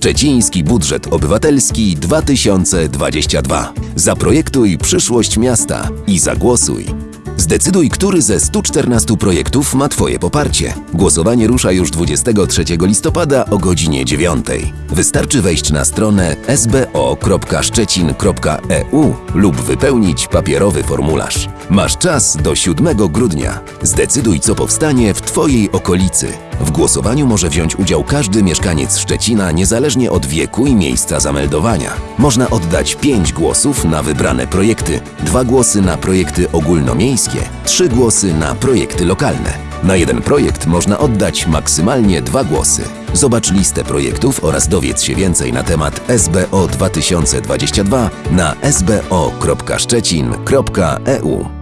Szczeciński Budżet Obywatelski 2022. Zaprojektuj przyszłość miasta i zagłosuj. Zdecyduj, który ze 114 projektów ma Twoje poparcie. Głosowanie rusza już 23 listopada o godzinie 9. Wystarczy wejść na stronę sbo.szczecin.eu lub wypełnić papierowy formularz. Masz czas do 7 grudnia. Zdecyduj, co powstanie w Twojej okolicy. W głosowaniu może wziąć udział każdy mieszkaniec Szczecina, niezależnie od wieku i miejsca zameldowania. Można oddać 5 głosów na wybrane projekty, 2 głosy na projekty ogólnomiejskie, 3 głosy na projekty lokalne. Na jeden projekt można oddać maksymalnie 2 głosy. Zobacz listę projektów oraz dowiedz się więcej na temat SBO 2022 na sbo.szczecin.eu.